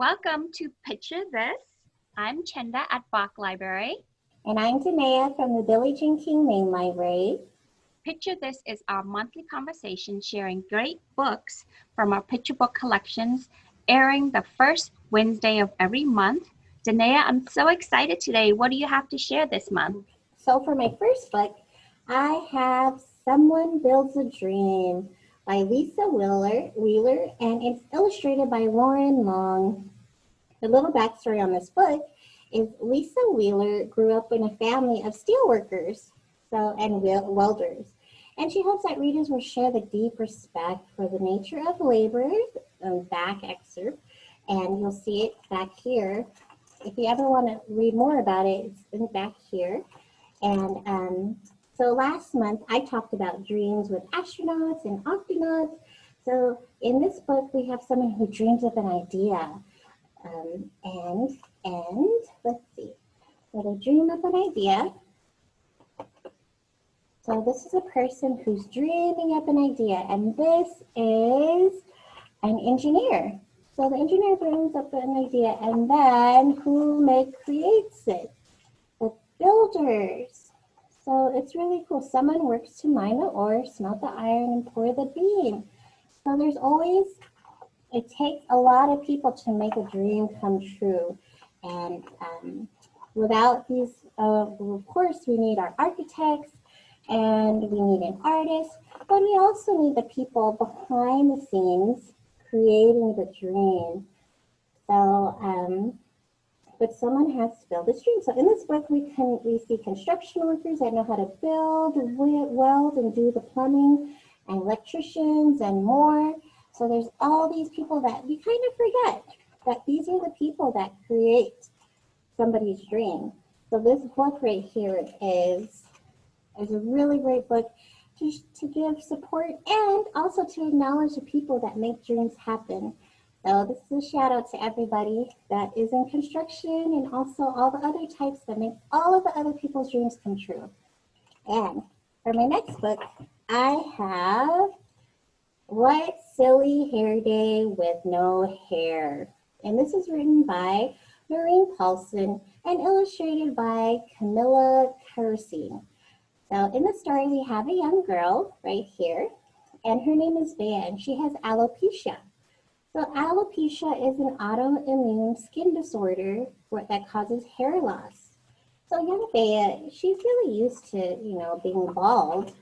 Welcome to Picture This. I'm Chenda at Bach Library. And I'm Danea from the Billie Jean King Main Library. Picture This is our monthly conversation sharing great books from our picture book collections, airing the first Wednesday of every month. Danea, I'm so excited today. What do you have to share this month? So for my first book, I have Someone Builds a Dream by Lisa Wheeler, Wheeler and it's illustrated by Loren Long. The little backstory on this book is Lisa Wheeler grew up in a family of steelworkers so, and welders. And she hopes that readers will share the deep respect for the nature of labor, um, back excerpt, and you'll see it back here. If you ever want to read more about it, it's in back here. And um, so last month I talked about dreams with astronauts and octonauts. So in this book, we have someone who dreams of an idea. Um, and, and let's see, so they dream of an idea. So this is a person who's dreaming up an idea, and this is an engineer. So the engineer dreams up an idea, and then who make creates it? The builders. So it's really cool. Someone works to mine the ore, smelt the iron, and pour the beam. So there's always, it takes a lot of people to make a dream come true. And um, without these, uh, of course, we need our architects, and we need an artist, but we also need the people behind the scenes creating the dream. So, um, but someone has to build this dream. So in this book, we can we see construction workers that know how to build, weld, and do the plumbing, and electricians and more. So there's all these people that we kind of forget that these are the people that create somebody's dream. So this book right here is is a really great book to, to give support and also to acknowledge the people that make dreams happen. So this is a shout out to everybody that is in construction and also all the other types that make all of the other people's dreams come true. And for my next book, I have What Silly Hair Day with No Hair. And this is written by Noreen Paulson and illustrated by Camilla Kerosene. So in the story, we have a young girl right here, and her name is and she has alopecia. So alopecia is an autoimmune skin disorder that causes hair loss. So young Bea, she's really used to, you know, being bald,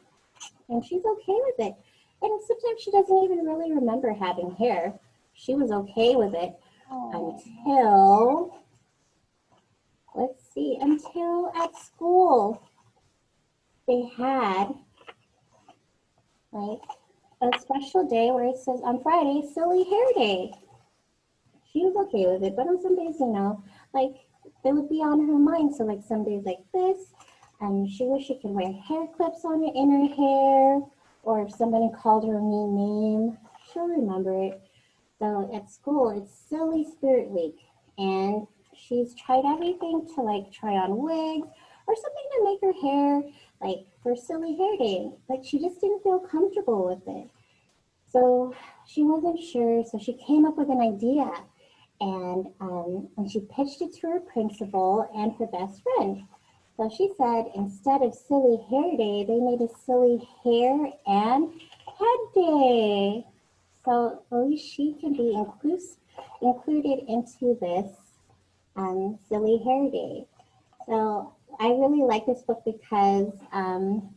and she's okay with it. And sometimes she doesn't even really remember having hair. She was okay with it until, let's see, until at school they had like a special day where it says on Friday, silly hair day. She was okay with it, but on some days, you know, like it would be on her mind. So like some days like this, and she wish she could wear hair clips on her in her hair, or if somebody called her a mean name, she'll remember it. So at school, it's Silly Spirit Week, and she's tried everything to like try on wigs or something to make her hair like for silly hair day. Like she just didn't feel comfortable with it. So she wasn't sure, so she came up with an idea and, um, and she pitched it to her principal and her best friend. So she said instead of silly hair day, they made a silly hair and head day. So at least she can be inclus included into this um, silly hair day. So I really like this book because um,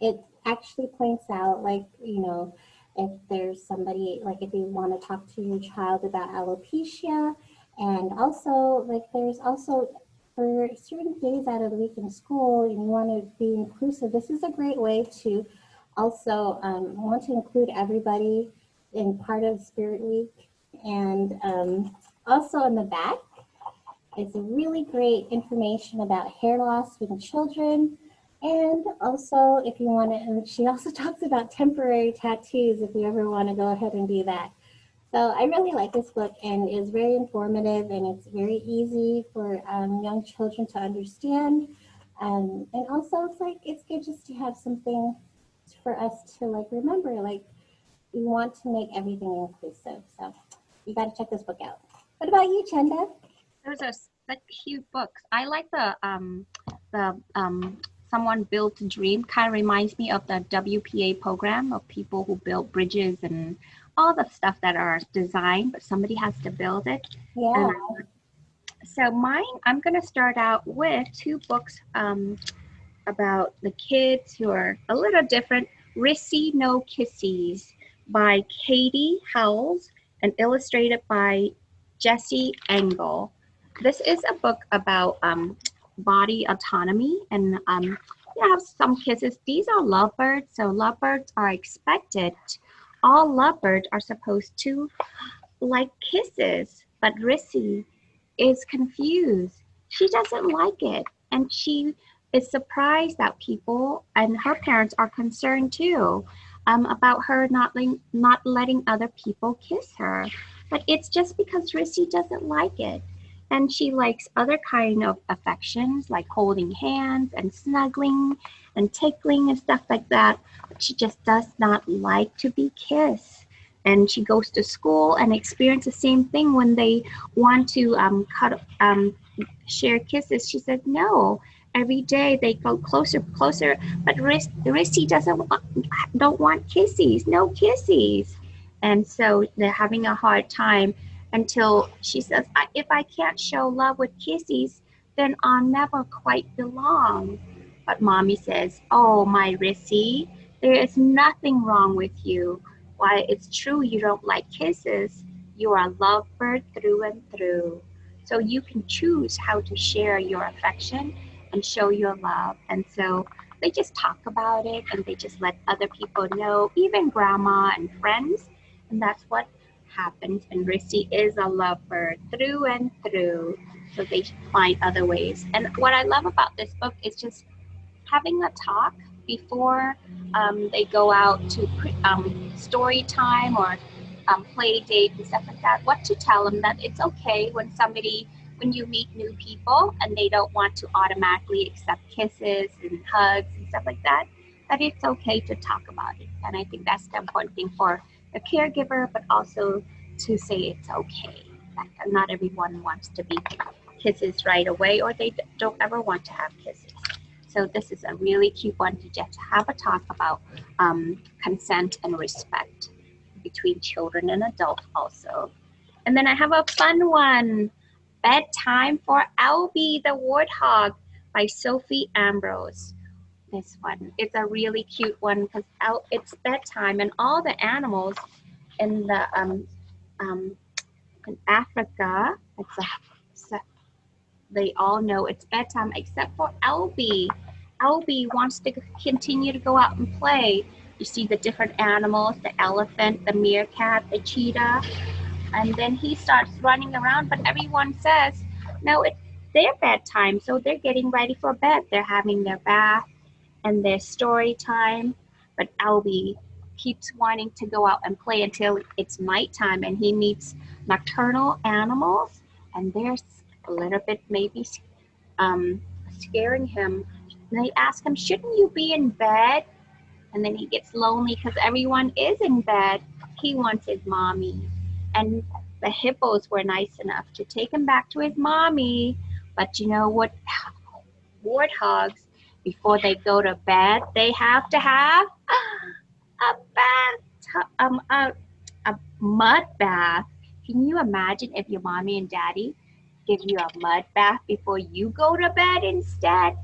it actually points out like, you know, if there's somebody, like if you want to talk to your child about alopecia, and also like there's also for certain days out of the week in school and you want to be inclusive, this is a great way to also um, want to include everybody in part of Spirit Week. And um, also in the back, it's really great information about hair loss in children. And also, if you want to, she also talks about temporary tattoos if you ever want to go ahead and do that. So I really like this book and it's very informative and it's very easy for um, young children to understand. Um, and also it's like, it's good just to have something for us to like remember, like we want to make everything inclusive. So you got to check this book out. What about you, Chenda? Those are such cute books. I like the um the um someone built a dream kind of reminds me of the WPA program of people who build bridges and all the stuff that are designed, but somebody has to build it. Yeah. And, so mine, I'm going to start out with two books um, about the kids who are a little different. Rissy No Kissies by Katey Howes and illustrated by Jesse Engle. This is a book about um, body autonomy and um, you have some kisses. These are lovebirds, so lovebirds are expected. All lovebirds are supposed to like kisses, but Rissy is confused. She doesn't like it, and she is surprised that people and her parents are concerned too um, about her not not letting other people kiss her. But it's just because Rissy doesn't like it. And she likes other kind of affections like holding hands and snuggling and tickling and stuff like that. But she just does not like to be kissed. And she goes to school and experiences the same thing when they want to um, cut, um, share kisses. She said, no, every day they go closer, closer. But Rissy doesn't want, don't want kisses, no kisses. And so they're having a hard time until she says, if I can't show love with kisses, then I'll never quite belong. But mommy says, oh, my Rissy, there is nothing wrong with you. Why, it's true you don't like kisses. You are a lovebird through and through. So you can choose how to share your affection and show your love. And so they just talk about it and they just let other people know, even grandma and friends. And that's what happens. And Rissy is a lover through and through. So they find other ways. And what I love about this book is just having a talk before um, they go out to um, story time or um, play date and stuff like that. What to tell them that it's okay when somebody when you meet new people and they don't want to automatically accept kisses and hugs and stuff like that, that it's okay to talk about it. And I think that's the important thing for a caregiver, but also to say it's okay. That not everyone wants to be kisses right away or they don't ever want to have kisses. So this is a really cute one to just have a talk about um, consent and respect between children and adults also. And then I have a fun one. Bedtime for Albie the Warthog by Sophie Ambrose. This one, it's a really cute one because it's bedtime and all the animals in the um, um, in Africa, it's a, they all know it's bedtime except for Albie. Albie wants to continue to go out and play. You see the different animals, the elephant, the meerkat, the cheetah, and then he starts running around, but everyone says, no, it's their bedtime, so they're getting ready for bed. They're having their bath and their story time, but Albie keeps wanting to go out and play until it's night time and he meets nocturnal animals and they're a little bit maybe um, scaring him. And they ask him, shouldn't you be in bed? And then he gets lonely because everyone is in bed. He wants his mommy. And the hippos were nice enough to take him back to his mommy. But you know what? Warthogs, before they go to bed, they have to have a bath, um, a, a mud bath. Can you imagine if your mommy and daddy give you a mud bath before you go to bed instead?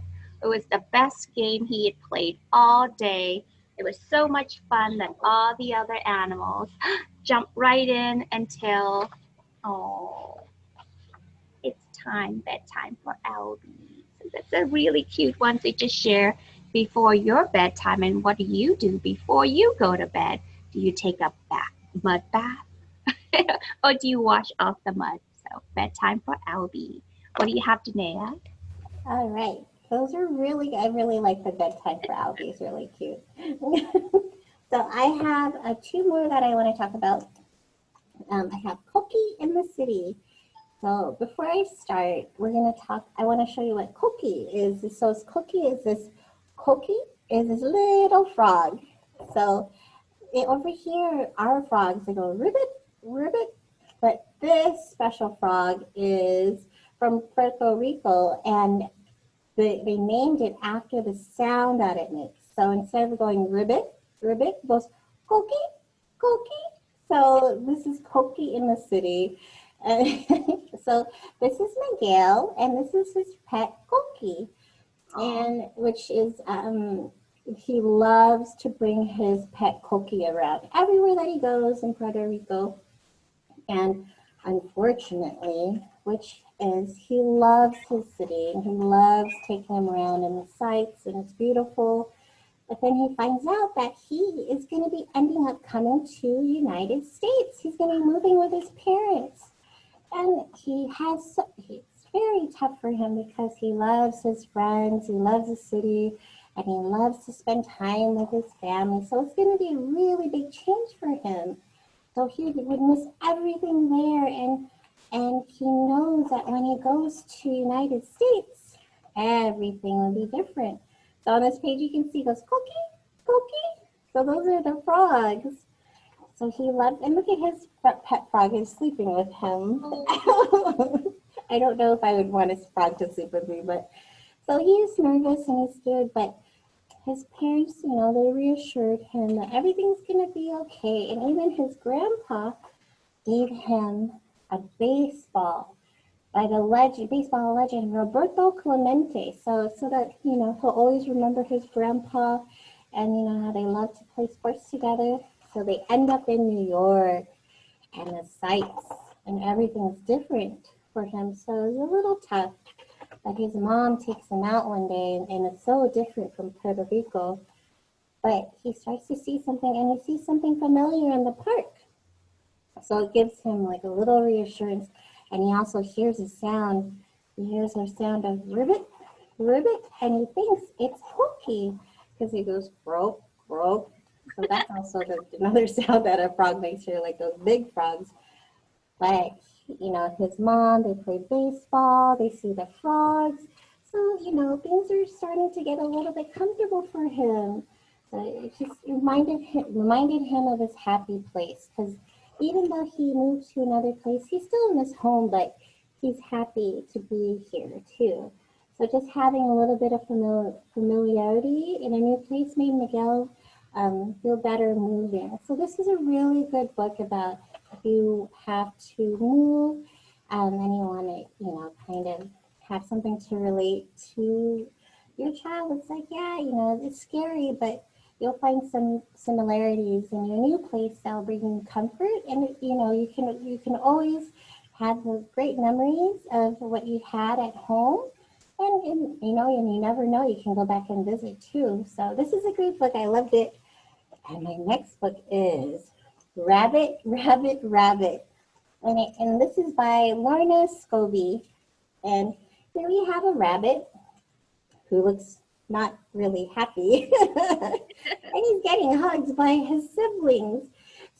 It was the best game he had played all day. It was so much fun that all the other animals jumped right in until, oh, it's time, bedtime for Albie. That's a really cute one to just share before your bedtime and what do you do before you go to bed? Do you take a bath, mud bath or do you wash off the mud? So bedtime for Albie. What do you have, Danae? All right. Those are really, I really like the bedtime for Albie. It's really cute. so I have uh, two more that I want to talk about. Um, I have Cookie in the City. So before I start, we're going to talk, I want to show you what Cookie is. So Cookie is this Cookie is this little frog. So it, over here, our frogs, they go ribbit, ribbit. But this special frog is from Puerto Rico and they, they named it after the sound that it makes. So instead of going ribbit, ribbit, it goes koki, koki. So this is Coquí in the city. so this is Miguel and this is his pet Coquí. And which is, um, he loves to bring his pet Coquí around everywhere that he goes in Puerto Rico. And unfortunately, which is he loves his city and he loves taking him around in the sights and it's beautiful. But then he finds out that he is going to be ending up coming to United States. He's going to be moving with his parents. And he has, it's very tough for him because he loves his friends, he loves the city, and he loves to spend time with his family. So it's going to be a really big change for him. So he would miss everything there. And, and he knows that when he goes to United States, everything will be different. So on this page, you can see goes, Cookie, Cookie. So those are the frogs. So he loved, and look at his pet frog is sleeping with him. I don't know if I would want a frog to sleep with me, but so he's nervous and he's scared, but his parents, you know, they reassured him that everything's going to be okay. And even his grandpa gave him a baseball by the legend, baseball legend, Roberto Clemente. So, so that, you know, he'll always remember his grandpa and, you know, how they love to play sports together. So they end up in New York and the sights and everything's different for him. So it's a little tough. But his mom takes him out one day and, and it's so different from Puerto Rico. But he starts to see something and he sees something familiar in the park. So it gives him like a little reassurance and he also hears a sound. He hears a sound of ribbit, ribbit, and he thinks it's Pookie because he goes broke, broke. So that's also the, another sound that a frog makes here, like those big frogs. But you know, his mom, they play baseball, they see the frogs. So, you know, things are starting to get a little bit comfortable for him. So it just reminded him, reminded him of his happy place because even though he moved to another place, he's still in his home, but he's happy to be here too. So just having a little bit of famili familiarity in a new place made Miguel um, feel better moving. So this is a really good book about if you have to move um, and you want to, you know, kind of have something to relate to your child. It's like, yeah, you know, it's scary, but you'll find some similarities in your new place that'll bring you comfort. And you know, you can you can always have those great memories of what you had at home. And, and you know, and you never know, you can go back and visit too. So this is a great book. I loved it. And my next book is Rabbit, Rabbit, Rabbit. And, it, and this is by Lorna Scobie. And here we have a rabbit who looks not really happy. and he's getting hugs by his siblings.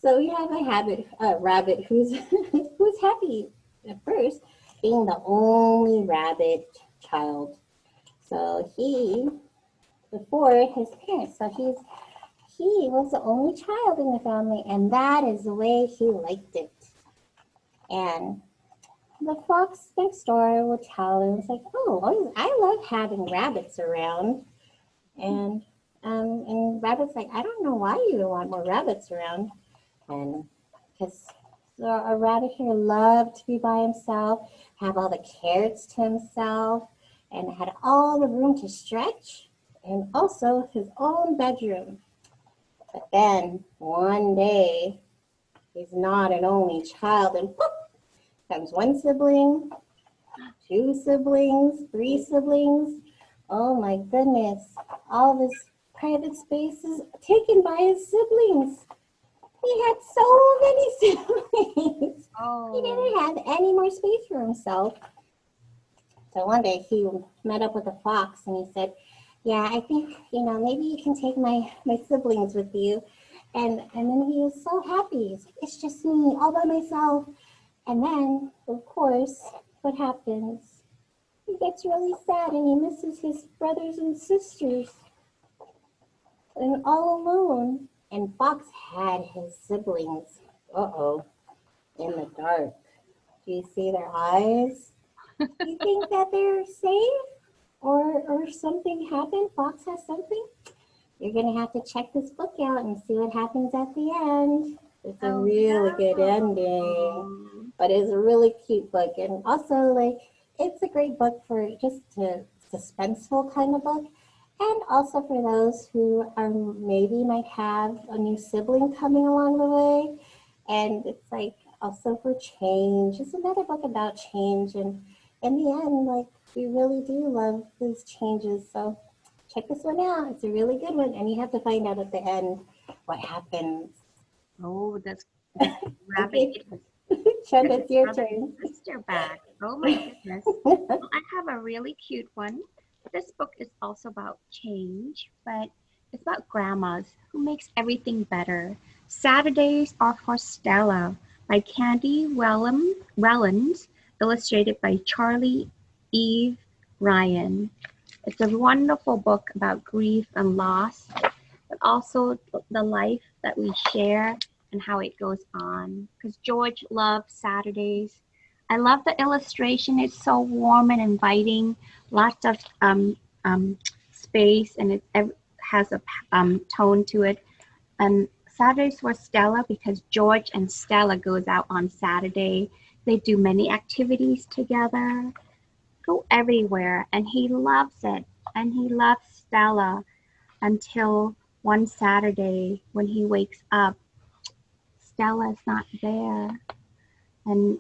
So we have a habit, a rabbit who's who's happy at first, being the only rabbit child. So he, before his parents, so he's he was the only child in the family, and that is the way he liked it. And the fox next door will tell him, it's like, oh, I love having rabbits around. And um, and rabbit's like, I don't know why you want more rabbits around. And because a rabbit here loved to be by himself, have all the carrots to himself, and had all the room to stretch, and also his own bedroom. But then one day, he's not an only child, and poof, comes one sibling, two siblings, three siblings. Oh my goodness, all this private space is taken by his siblings. He had so many siblings. Oh. He didn't have any more space for himself. So one day he met up with a fox and he said, yeah, I think, you know, maybe you can take my, my siblings with you. And, and then he was so happy. It's just me all by myself. And then, of course, what happens? He gets really sad and he misses his brothers and sisters. And all alone. And Fox had his siblings. Uh-oh. in the dark. Do you see their eyes? Do you think that they're safe? Or, or something happened? Fox has something? You're going to have to check this book out and see what happens at the end. It's a Oh, really no. good ending, but it's a really cute book. And also, like, it's a great book for just a suspenseful kind of book. And also for those who are maybe might have a new sibling coming along the way. And it's like also for change. It's another book about change. And in the end, like, we really do love these changes. So check this one out. It's a really good one. And you have to find out at the end what happens. Oh, that's. Chud, it's your turn. Sister back. Oh my goodness. Well, I have a really cute one. This book is also about change, but it's about grandmas who makes everything better. Saturdays are for Stella by Candy Wellum, Wellins, illustrated by Charlie Eve Ryan. It's a wonderful book about grief and loss, but also the life that we share and how it goes on. Because George loves Saturdays. I love the illustration. It's so warm and inviting. Lots of um, um, space and it has a um, tone to it. And Saturdays for Stella because George and Stella goes out on Saturday. They do many activities together, go everywhere, and he loves it. And he loves Stella until one Saturday when he wakes up. Stella's not there. And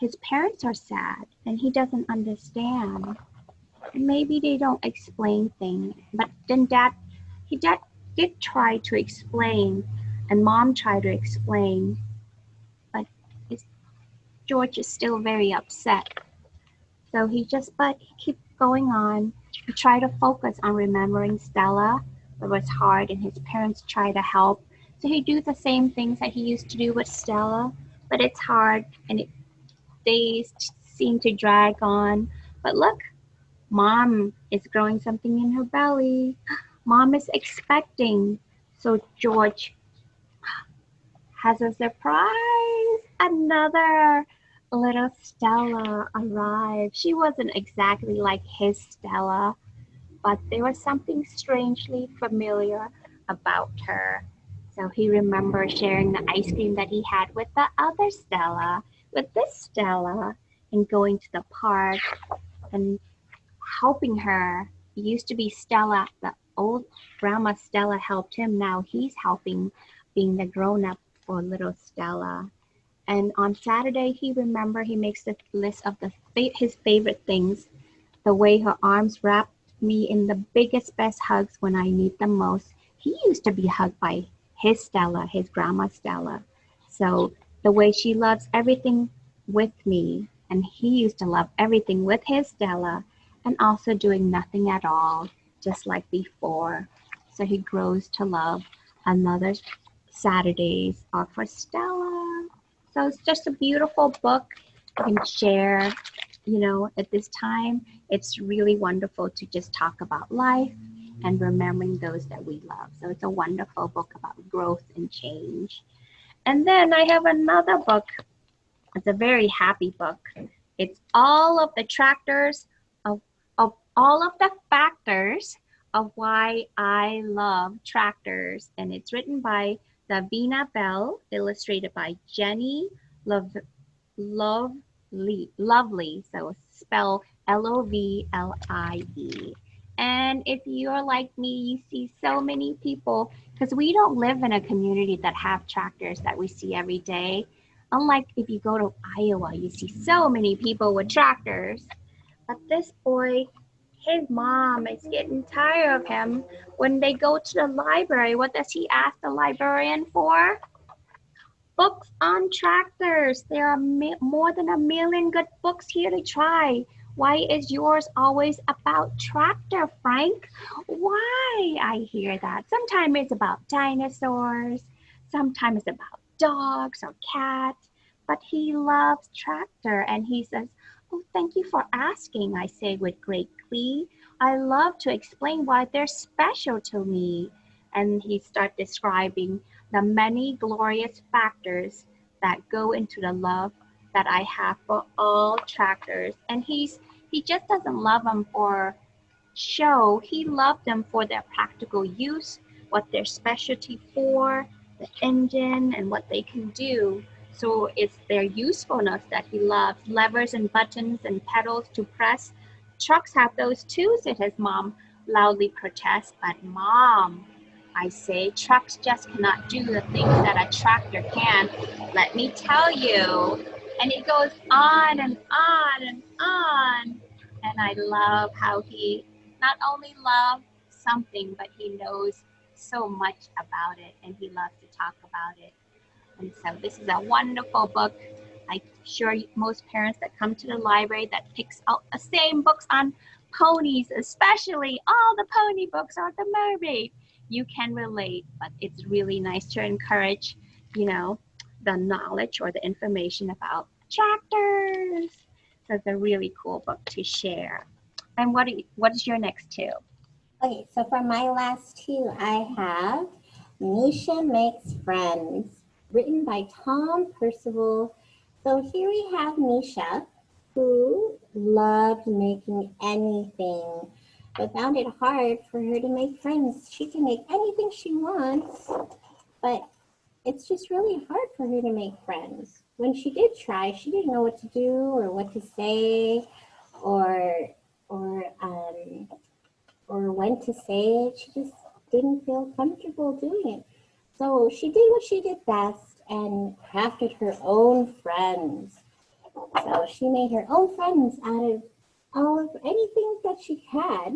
his parents are sad and he doesn't understand. Maybe they don't explain things. But then dad he dad did try to explain and mom tried to explain. But George is still very upset. So he just but he keeps going on. He tried to focus on remembering Stella, but it was hard and his parents tried to help. So he do the same things that he used to do with Stella, but it's hard and it days seem to drag on. But look, mom is growing something in her belly. Mom is expecting. So George has a surprise. Another little Stella arrived. She wasn't exactly like his Stella, but there was something strangely familiar about her. So he remembered sharing the ice cream that he had with the other Stella, with this Stella, and going to the park and helping her. He used to be Stella, the old grandma Stella helped him. Now he's helping being the grown up for little Stella. And on Saturday, he remember he makes a list of the his favorite things, the way her arms wrapped me in the biggest, best hugs when I need them most. He used to be hugged by his Stella, his grandma Stella. So the way she loves everything with me, and he used to love everything with his Stella, and also doing nothing at all, just like before. So he grows to love another Saturdays are for Stella. So it's just a beautiful book can share. You know, at this time, it's really wonderful to just talk about life and remembering those that we love. So it's a wonderful book about growth and change. And then I have another book. It's a very happy book. It's all of the tractors of, of all of the factors of why I love tractors. And it's written by Davina Bell, illustrated by Jenny Love, Lovely, Lovely. So spell L-O-V-L-I-E. And if you're like me, you see so many people because we don't live in a community that have tractors that we see every day. Unlike if you go to Iowa, you see so many people with tractors. But this boy, his mom is getting tired of him. When they go to the library, what does he ask the librarian for? Books on tractors. There are more than a million good books here to try. Why is yours always about tractor, Frank? Why? I hear that. Sometimes it's about dinosaurs, sometimes it's about dogs or cats, but he loves tractor and he says, Oh, thank you for asking, I say with great glee. I love to explain why they're special to me. And he starts describing the many glorious factors that go into the love that I have for all tractors. And he's he just doesn't love them for show. He loved them for their practical use, what their specialty for, the engine, and what they can do. So it's their usefulness that he loves. Levers and buttons and pedals to press. Trucks have those too, said his mom, loudly protest. But mom, I say, trucks just cannot do the things that a tractor can. Let me tell you. And it goes on and on and on. And I love how he not only loves something, but he knows so much about it and he loves to talk about it. And so this is a wonderful book. I'm sure most parents that come to the library that picks out the same books on ponies, especially all the pony books or the mermaid, you can relate, but it's really nice to encourage, you know, the knowledge or the information about tractors. So it's a really cool book to share. And what, you, what is your next two? Okay, so for my last two, I have Meesha Makes Friends, written by Tom Percival. So here we have Meesha, who loved making anything, but found it hard for her to make friends. She can make anything she wants, but it's just really hard for her to make friends. When she did try, she didn't know what to do or what to say or or um, or when to say it. She just didn't feel comfortable doing it. So she did what she did best and crafted her own friends. So she made her own friends out of all of anything that she had.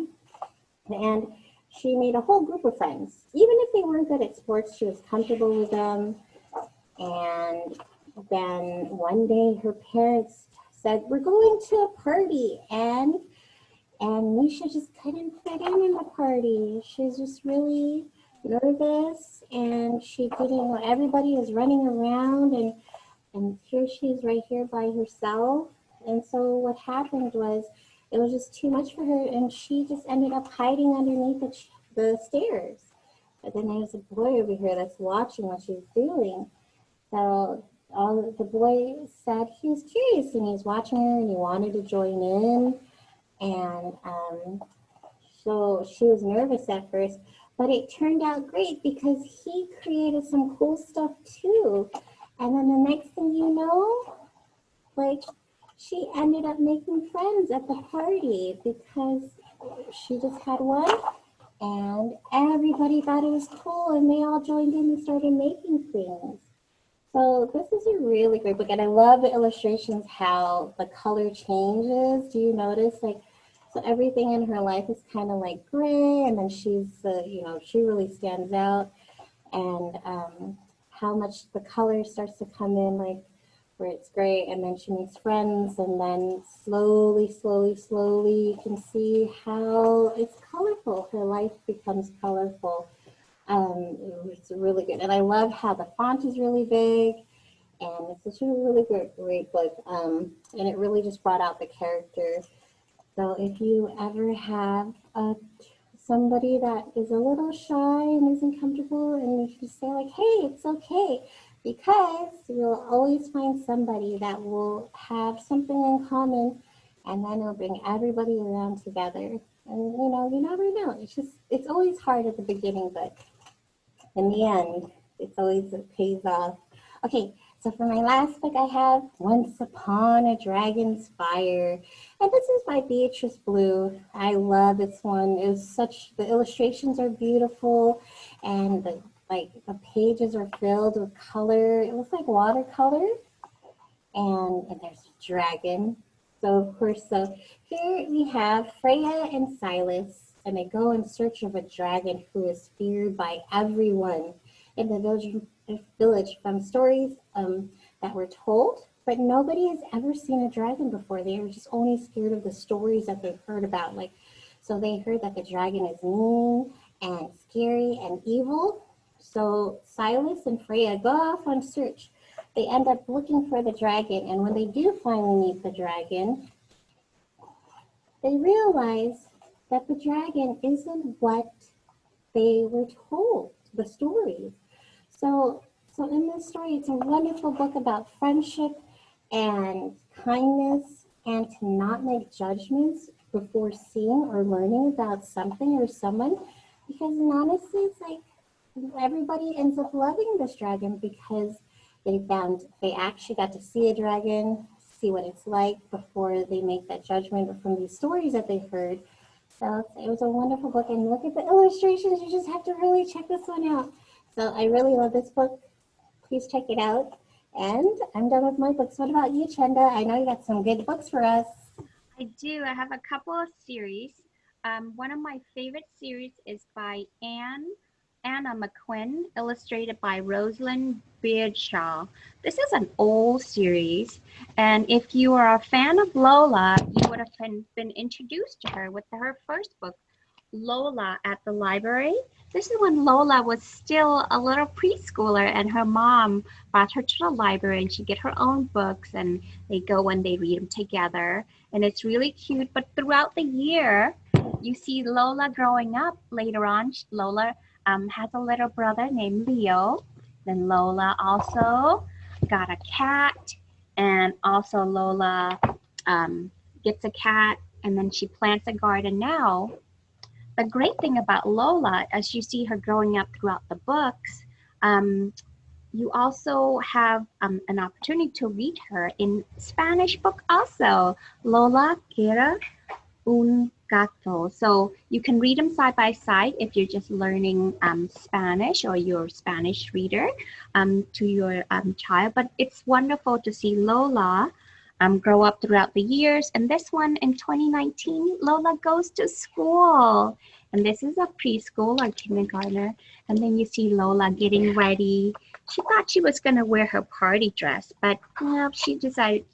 And she made a whole group of friends. Even if they weren't good at sports, she was comfortable with them. And then one day her parents said, we're going to a party and and Meesha just couldn't fit in in the party. She's just really nervous and she didn't know everybody was running around and and here she is right here by herself. And so what happened was it was just too much for her and she just ended up hiding underneath the, the stairs. But then there's a boy over here that's watching what she's doing. So all the boy said he was curious and he was watching her and he wanted to join in. And um, so she was nervous at first, but it turned out great because he created some cool stuff too. And then the next thing you know, like she ended up making friends at the party because she just had one and everybody thought it was cool and they all joined in and started making things. So this is a really great book and I love the illustrations, how the color changes. Do you notice like so everything in her life is kind of like gray, and then she's, uh, you know, she really stands out. And um, how much the color starts to come in, like where it's gray, and then she makes friends, and then slowly, slowly, slowly, you can see how it's colorful. Her life becomes colorful. Um, it's really good. And I love how the font is really big and it's such a really great, great book. Um, and it really just brought out the character so if you ever have a, somebody that is a little shy and isn't comfortable and you can say like, hey, it's okay, because you'll always find somebody that will have something in common and then it'll bring everybody around together. And you know, you never know. It's just, it's always hard at the beginning, but in the end, it's always, it pays off. Okay, so for my last book I have Once Upon a Dragon's Fire. And this is by Beatrice Blue. I love this one. It's such, the illustrations are beautiful and the, like the pages are filled with color. It looks like watercolor. And, and there's a dragon. So of course, so here we have Freya and Silas and they go in search of a dragon who is feared by everyone in the village village from stories um, that were told, but nobody has ever seen a dragon before. They were just only scared of the stories that they've heard about. Like, so they heard that the dragon is mean and scary and evil. So Silas and Freya go off on search. They end up looking for the dragon, and when they do finally meet the dragon, they realize that the dragon isn't what they were told, the story. So So in this story, it's a wonderful book about friendship and kindness and to not make judgments before seeing or learning about something or someone. Because honestly, it's like everybody ends up loving this dragon because they found, they actually got to see a dragon, see what it's like before they make that judgment from these stories that they heard. So it was a wonderful book and look at the illustrations. You just have to really check this one out. So I really love this book. Please check it out. And I'm done with my books. What about you, Chenda? I know you got some good books for us. I do. I have a couple of series. Um, one of my favorite series is by Anne Anna McQuinn, illustrated by Rosalind Beardshaw. This is an old series, and if you are a fan of Lola, you would have been, been introduced to her with her first book, Lola at the Library. This is when Lola was still a little preschooler and her mom brought her to the library and she get her own books and they go and they read them together. And it's really cute. But throughout the year, you see Lola growing up later on. Lola um, has a little brother named Leo. Then Lola also got a cat and also Lola um, gets a cat and then she plants a garden now the great thing about Lola, as you see her growing up throughout the books, um, you also have um, an opportunity to read her in Spanish book also, Lola Quiere un gato. So you can read them side by side if you're just learning um, Spanish or you're a Spanish reader um, to your um, child. But it's wonderful to see Lola um, grow up throughout the years. And this one in 2019, Lola goes to school. And this is a preschool or kindergarten. And then you see Lola getting ready. She thought she was going to wear her party dress, but know, she decided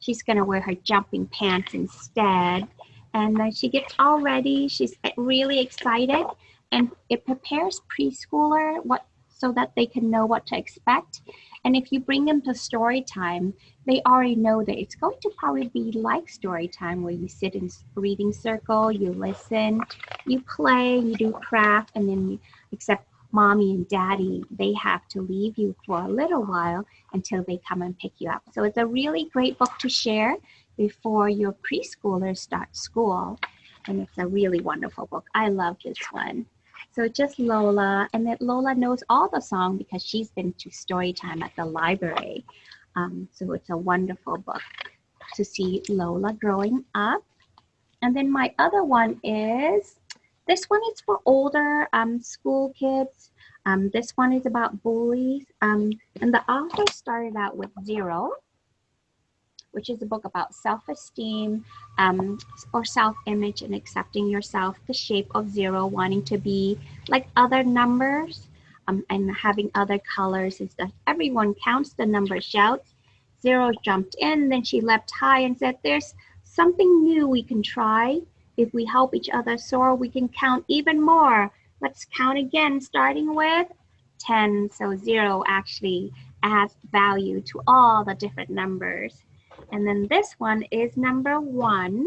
she's going to wear her jumping pants instead. And then she gets all ready. She's really excited. And it prepares preschooler what so that they can know what to expect. And if you bring them to story time, they already know that it's going to probably be like story time where you sit in a reading circle, you listen, you play, you do craft, and then you, except mommy and daddy, they have to leave you for a little while until they come and pick you up. So it's a really great book to share before your preschoolers start school. And it's a really wonderful book. I love this one. So just Lola, and that Lola knows all the song because she's been to story time at the library. Um, so it's a wonderful book to see Lola growing up. And then my other one is, this one is for older um, school kids. Um, this one is about bullies. Um, and the author started out with zero which is a book about self-esteem um, or self-image and accepting yourself, the shape of zero, wanting to be like other numbers um, and having other colors is that everyone counts the number, shouts. Zero jumped in, then she leapt high and said, there's something new we can try. If we help each other soar, we can count even more. Let's count again, starting with 10. So zero actually adds value to all the different numbers. And then this one is number one.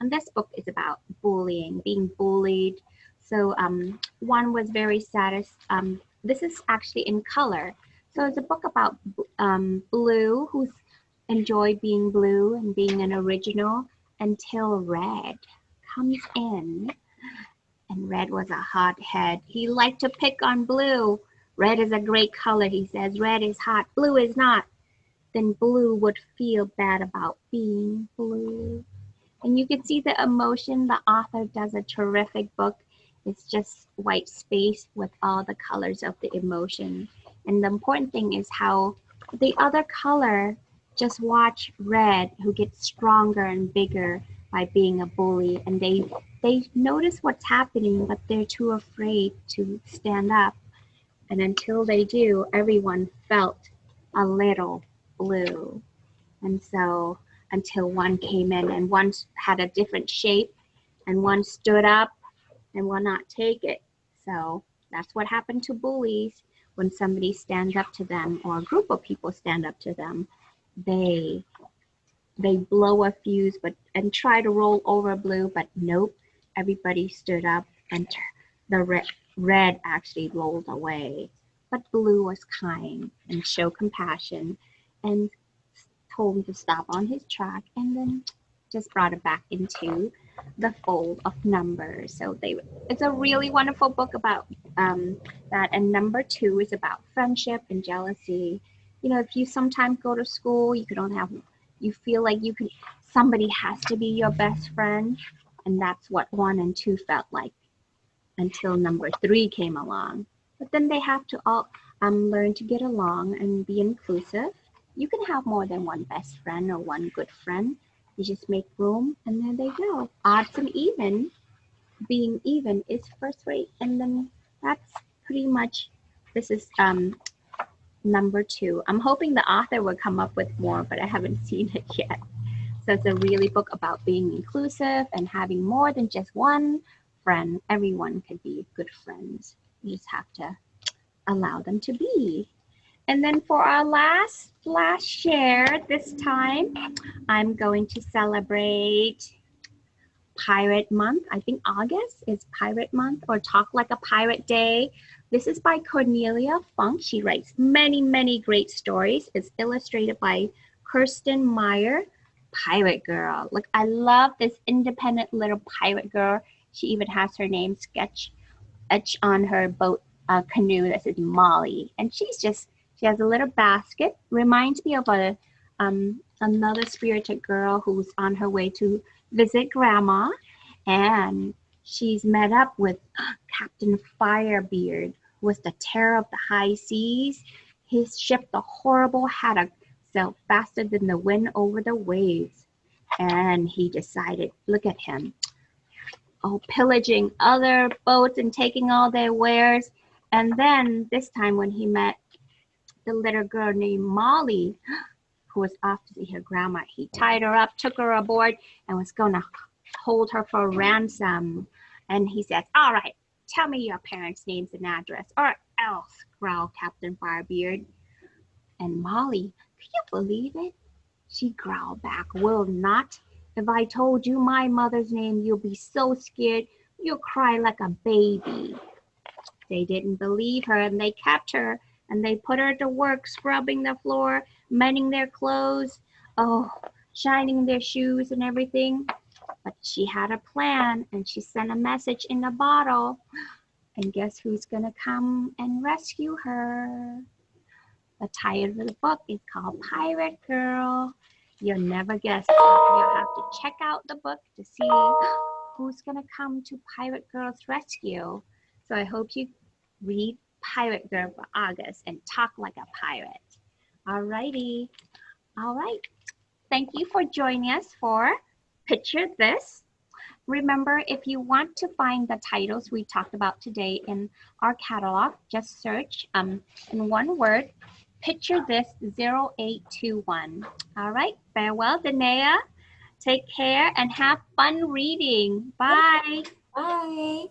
And this book is about bullying, being bullied. So um, one was very satis. Um, this is actually in color. So it's a book about um, Blue, who's enjoyed being blue and being an original until Red comes in. And Red was a hothead. He liked to pick on Blue. Red is a great color, he says. Red is hot, blue is not then blue would feel bad about being blue. And you can see the emotion. The author does a terrific book. It's just white space with all the colors of the emotion. And the important thing is how the other color just watch red who gets stronger and bigger by being a bully and they they notice what's happening but they're too afraid to stand up and until they do everyone felt a little blue. And so until one came in and one had a different shape and one stood up and will not take it. So that's what happened to bullies when somebody stands up to them or a group of people stand up to them. They they blow a fuse but and try to roll over blue, but nope, everybody stood up and the red, red actually rolled away. but Blue was kind and showed compassion and told him to stop on his track and then just brought it back into the fold of numbers. So they, it's a really wonderful book about um, that. And number two is about friendship and jealousy. You know, if you sometimes go to school, you only have, you feel like you could, somebody has to be your best friend. And that's what one and two felt like until number three came along. But then they have to all um, learn to get along and be inclusive. You can have more than one best friend or one good friend you just make room and there they go. Odds and even, being even is first rate. And then that's pretty much, this is um, number two. I'm hoping the author will come up with more, but I haven't seen it yet. So it's a really book about being inclusive and having more than just one friend. Everyone can be good friends. You just have to allow them to be. And then for our last last share this time, I'm going to celebrate Pirate Month. I think August is Pirate Month or Talk Like a Pirate Day. This is by Cornelia Funke. She writes many, many great stories. It's illustrated by Kerstin Meyer, Pirate Girl. Look, I love this independent little pirate girl. She even has her name sketch etched on her boat uh, canoe that says Molly. And she's just she has a little basket. Reminds me of a um, another spirited girl who's on her way to visit grandma, and she's met up with Captain Firebeard, was the terror of the high seas. His ship, the horrible haddock, sailed faster than the wind over the waves. And he decided, look at him, oh, pillaging other boats and taking all their wares. And then this time when he met the little girl named Molly, who was off to see her grandma. He tied her up, took her aboard, and was going to hold her for ransom. And he says, All right, tell me your parents' names and address, or else, growled Captain Firebeard. And Molly, can you believe it? She growled back, Will not. If I told you my mother's name, you'll be so scared you'll cry like a baby. They didn't believe her and they kept her and they put her to work scrubbing the floor, mending their clothes, oh, shining their shoes and everything. But she had a plan and she sent a message in a bottle. And guess who's to come and rescue her? The title of the book is called Pirate Girl. You'll never guess. You'll have to check out the book to see who's to come to Pirate Girl's rescue. So I hope you read pirate girl for August and talk like a pirate. All righty. All right. Thank you for joining us for Picture This. Remember, if you want to find the titles we talked about today in our catalog, just search um, in one word, Picture This 0821. All right. Farewell, Danae. Take care and have fun reading. Bye. Bye.